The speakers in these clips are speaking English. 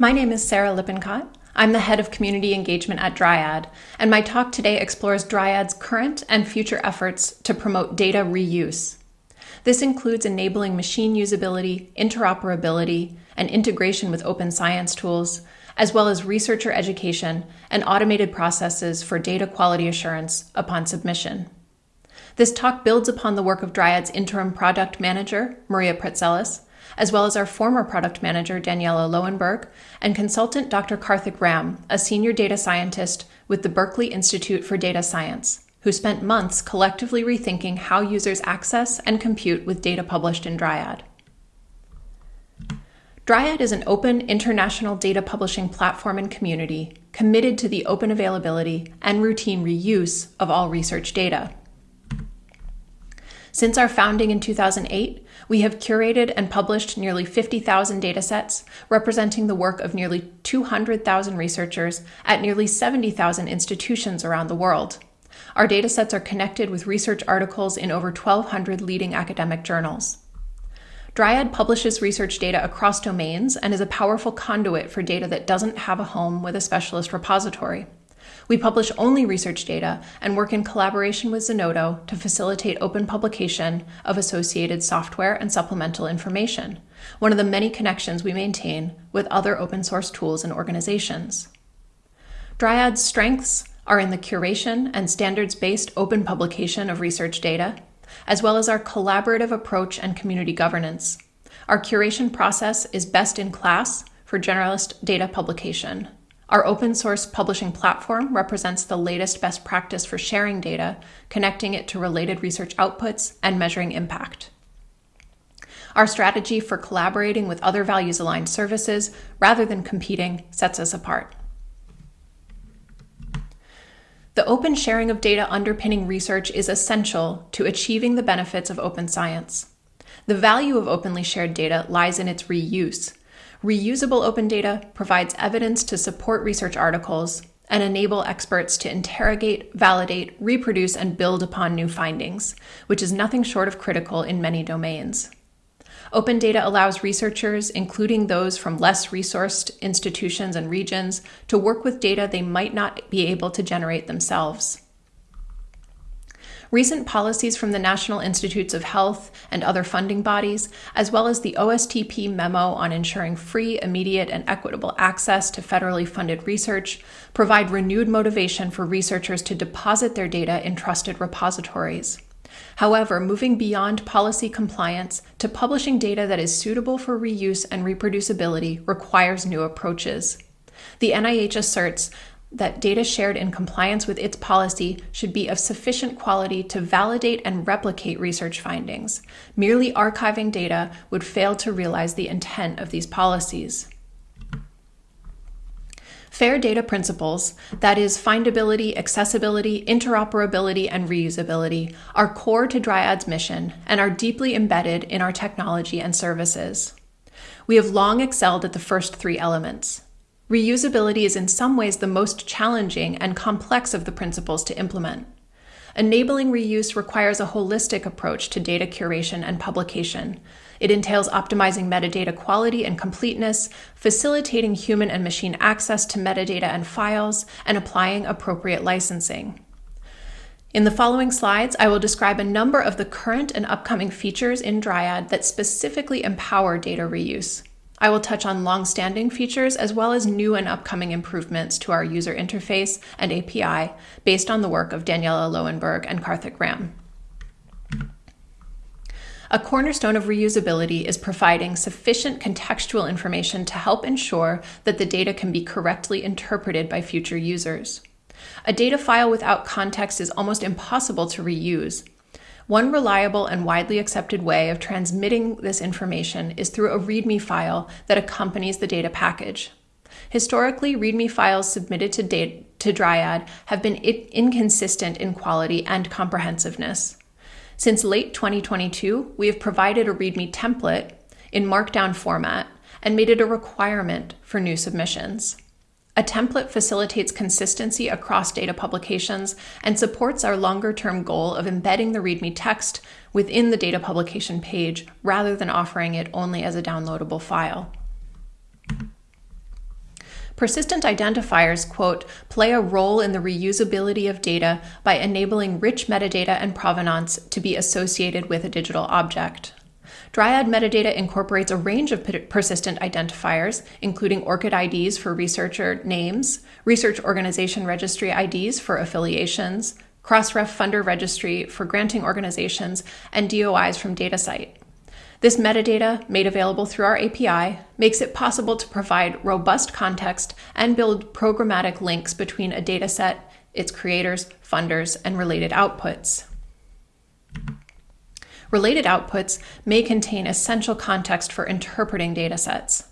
My name is Sarah Lippincott. I'm the head of community engagement at Dryad, and my talk today explores Dryad's current and future efforts to promote data reuse. This includes enabling machine usability, interoperability, and integration with open science tools, as well as researcher education and automated processes for data quality assurance upon submission. This talk builds upon the work of Dryad's interim product manager, Maria Praetzellis, as well as our former product manager, Daniela Lowenberg, and consultant Dr. Karthik Ram, a senior data scientist with the Berkeley Institute for Data Science, who spent months collectively rethinking how users access and compute with data published in Dryad. Dryad is an open international data publishing platform and community committed to the open availability and routine reuse of all research data. Since our founding in 2008, we have curated and published nearly 50,000 datasets, representing the work of nearly 200,000 researchers at nearly 70,000 institutions around the world. Our datasets are connected with research articles in over 1,200 leading academic journals. Dryad publishes research data across domains and is a powerful conduit for data that doesn't have a home with a specialist repository. We publish only research data and work in collaboration with Zenodo to facilitate open publication of associated software and supplemental information, one of the many connections we maintain with other open source tools and organizations. Dryad's strengths are in the curation and standards-based open publication of research data, as well as our collaborative approach and community governance. Our curation process is best in class for generalist data publication. Our open source publishing platform represents the latest best practice for sharing data, connecting it to related research outputs, and measuring impact. Our strategy for collaborating with other values aligned services rather than competing sets us apart. The open sharing of data underpinning research is essential to achieving the benefits of open science. The value of openly shared data lies in its reuse. Reusable open data provides evidence to support research articles and enable experts to interrogate, validate, reproduce, and build upon new findings, which is nothing short of critical in many domains. Open data allows researchers, including those from less resourced institutions and regions, to work with data they might not be able to generate themselves. Recent policies from the National Institutes of Health and other funding bodies, as well as the OSTP memo on ensuring free, immediate, and equitable access to federally funded research, provide renewed motivation for researchers to deposit their data in trusted repositories. However, moving beyond policy compliance to publishing data that is suitable for reuse and reproducibility requires new approaches. The NIH asserts that data shared in compliance with its policy should be of sufficient quality to validate and replicate research findings. Merely archiving data would fail to realize the intent of these policies. Fair data principles, that is, findability, accessibility, interoperability, and reusability, are core to Dryad's mission and are deeply embedded in our technology and services. We have long excelled at the first three elements. Reusability is in some ways the most challenging and complex of the principles to implement. Enabling reuse requires a holistic approach to data curation and publication. It entails optimizing metadata quality and completeness, facilitating human and machine access to metadata and files, and applying appropriate licensing. In the following slides, I will describe a number of the current and upcoming features in Dryad that specifically empower data reuse. I will touch on long-standing features as well as new and upcoming improvements to our user interface and API based on the work of Daniela Lowenberg and Karthik Ram. A cornerstone of reusability is providing sufficient contextual information to help ensure that the data can be correctly interpreted by future users. A data file without context is almost impossible to reuse, one reliable and widely accepted way of transmitting this information is through a README file that accompanies the data package. Historically, README files submitted to, data, to Dryad have been inconsistent in quality and comprehensiveness. Since late 2022, we have provided a README template in Markdown format and made it a requirement for new submissions. A template facilitates consistency across data publications and supports our longer term goal of embedding the README text within the data publication page rather than offering it only as a downloadable file. Persistent identifiers, quote, play a role in the reusability of data by enabling rich metadata and provenance to be associated with a digital object. Dryad metadata incorporates a range of persistent identifiers, including ORCID IDs for researcher names, research organization registry IDs for affiliations, Crossref funder registry for granting organizations, and DOIs from DataCite. This metadata, made available through our API, makes it possible to provide robust context and build programmatic links between a dataset, its creators, funders, and related outputs. Related outputs may contain essential context for interpreting datasets.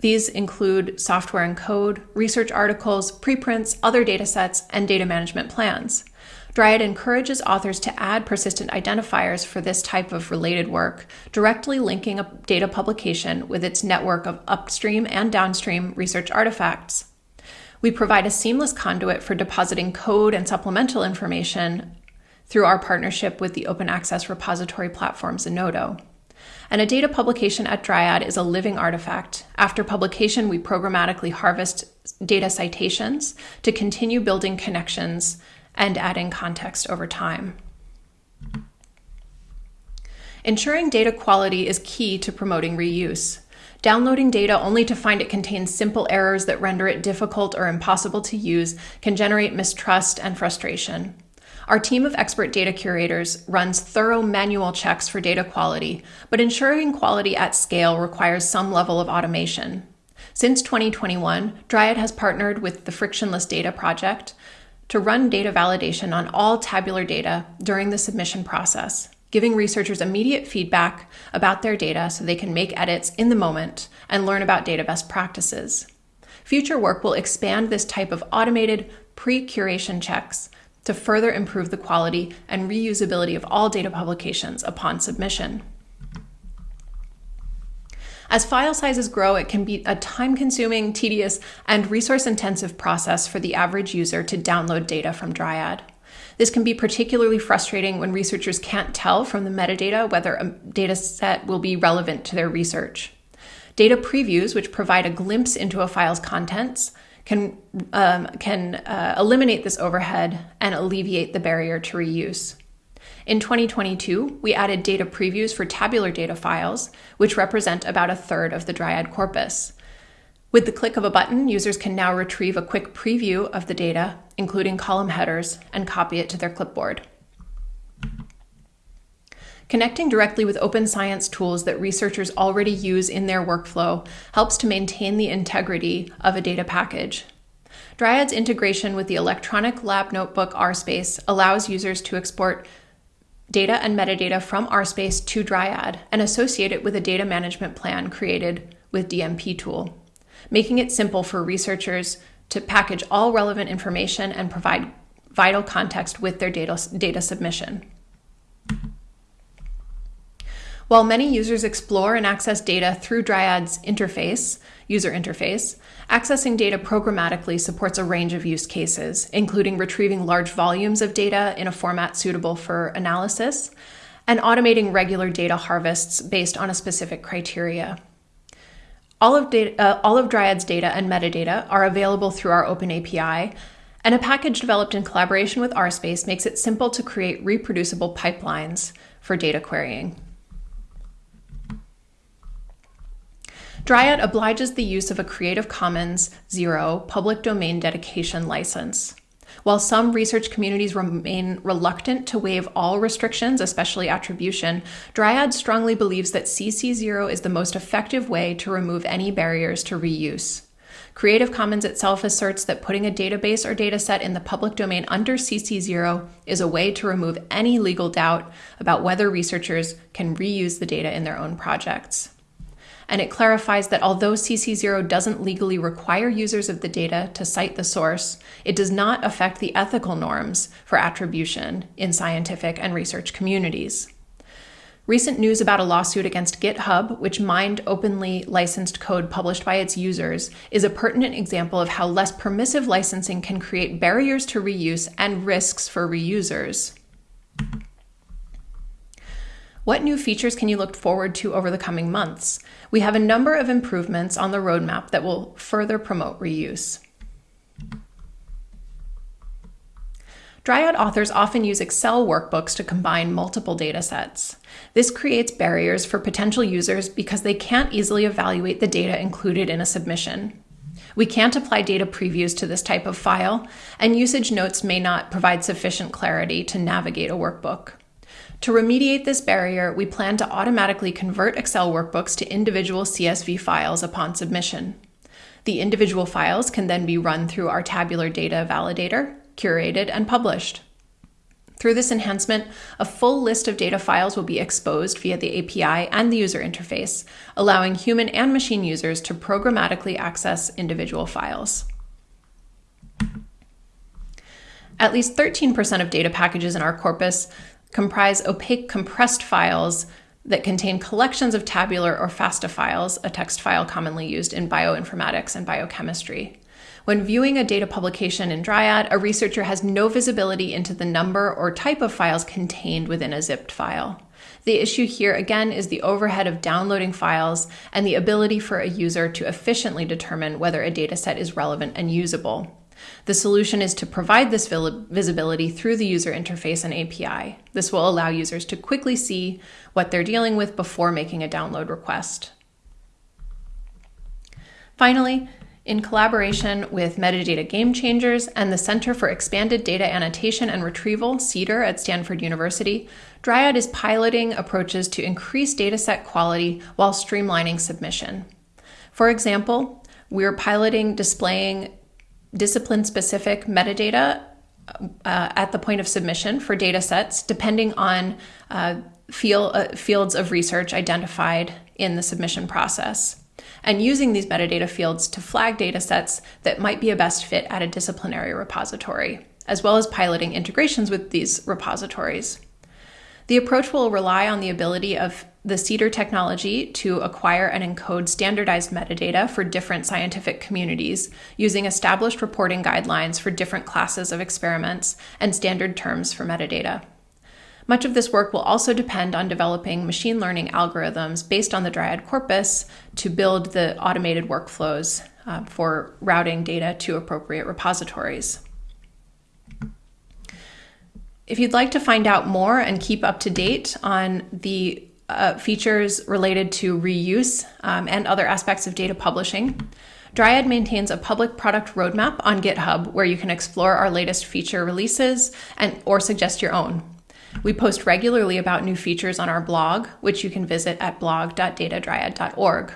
These include software and code, research articles, preprints, other datasets, and data management plans. Dryad encourages authors to add persistent identifiers for this type of related work, directly linking a data publication with its network of upstream and downstream research artifacts. We provide a seamless conduit for depositing code and supplemental information through our partnership with the open access repository platform Zenodo. And a data publication at Dryad is a living artifact. After publication, we programmatically harvest data citations to continue building connections and adding context over time. Ensuring data quality is key to promoting reuse. Downloading data only to find it contains simple errors that render it difficult or impossible to use can generate mistrust and frustration. Our team of expert data curators runs thorough manual checks for data quality, but ensuring quality at scale requires some level of automation. Since 2021, Dryad has partnered with the Frictionless Data Project to run data validation on all tabular data during the submission process, giving researchers immediate feedback about their data so they can make edits in the moment and learn about data best practices. Future work will expand this type of automated pre-curation checks to further improve the quality and reusability of all data publications upon submission. As file sizes grow, it can be a time consuming, tedious, and resource intensive process for the average user to download data from Dryad. This can be particularly frustrating when researchers can't tell from the metadata whether a data set will be relevant to their research. Data previews, which provide a glimpse into a file's contents, can, um, can uh, eliminate this overhead and alleviate the barrier to reuse. In 2022, we added data previews for tabular data files, which represent about a third of the Dryad corpus. With the click of a button, users can now retrieve a quick preview of the data, including column headers, and copy it to their clipboard. Connecting directly with open science tools that researchers already use in their workflow helps to maintain the integrity of a data package. Dryad's integration with the electronic lab notebook RSpace allows users to export data and metadata from RSpace to Dryad and associate it with a data management plan created with DMP tool, making it simple for researchers to package all relevant information and provide vital context with their data, data submission. While many users explore and access data through Dryad's interface, user interface, accessing data programmatically supports a range of use cases, including retrieving large volumes of data in a format suitable for analysis, and automating regular data harvests based on a specific criteria. All of, data, uh, all of Dryad's data and metadata are available through our open API, and a package developed in collaboration with RSpace makes it simple to create reproducible pipelines for data querying. Dryad obliges the use of a Creative Commons Zero public domain dedication license. While some research communities remain reluctant to waive all restrictions, especially attribution, Dryad strongly believes that CC0 is the most effective way to remove any barriers to reuse. Creative Commons itself asserts that putting a database or dataset in the public domain under CC0 is a way to remove any legal doubt about whether researchers can reuse the data in their own projects and it clarifies that although CC0 doesn't legally require users of the data to cite the source, it does not affect the ethical norms for attribution in scientific and research communities. Recent news about a lawsuit against GitHub, which mined openly licensed code published by its users, is a pertinent example of how less permissive licensing can create barriers to reuse and risks for reusers. What new features can you look forward to over the coming months? We have a number of improvements on the roadmap that will further promote reuse. Dryad authors often use Excel workbooks to combine multiple datasets. This creates barriers for potential users because they can't easily evaluate the data included in a submission. We can't apply data previews to this type of file, and usage notes may not provide sufficient clarity to navigate a workbook. To remediate this barrier, we plan to automatically convert Excel workbooks to individual CSV files upon submission. The individual files can then be run through our tabular data validator, curated, and published. Through this enhancement, a full list of data files will be exposed via the API and the user interface, allowing human and machine users to programmatically access individual files. At least 13% of data packages in our corpus comprise opaque compressed files that contain collections of tabular or FASTA files, a text file commonly used in bioinformatics and biochemistry. When viewing a data publication in Dryad, a researcher has no visibility into the number or type of files contained within a zipped file. The issue here again is the overhead of downloading files and the ability for a user to efficiently determine whether a dataset is relevant and usable. The solution is to provide this visibility through the user interface and API. This will allow users to quickly see what they're dealing with before making a download request. Finally, in collaboration with Metadata Game Changers and the Center for Expanded Data Annotation and Retrieval, CEDAR, at Stanford University, Dryad is piloting approaches to increase dataset quality while streamlining submission. For example, we're piloting displaying discipline specific metadata uh, at the point of submission for data sets, depending on uh, field, uh, fields of research identified in the submission process. And using these metadata fields to flag data sets that might be a best fit at a disciplinary repository, as well as piloting integrations with these repositories. The approach will rely on the ability of the CEDAR technology to acquire and encode standardized metadata for different scientific communities using established reporting guidelines for different classes of experiments and standard terms for metadata. Much of this work will also depend on developing machine learning algorithms based on the Dryad corpus to build the automated workflows uh, for routing data to appropriate repositories. If you'd like to find out more and keep up to date on the uh, features related to reuse um, and other aspects of data publishing. Dryad maintains a public product roadmap on GitHub where you can explore our latest feature releases and or suggest your own. We post regularly about new features on our blog, which you can visit at blog.datadryad.org.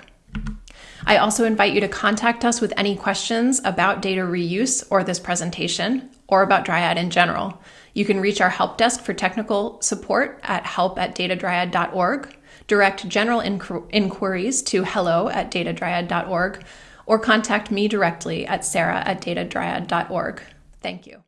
I also invite you to contact us with any questions about data reuse or this presentation, or about Dryad in general. You can reach our help desk for technical support at help at datadryad.org, direct general inqu- inquiries to hello at datadryad.org, or contact me directly at sarah at datadryad.org. Thank you.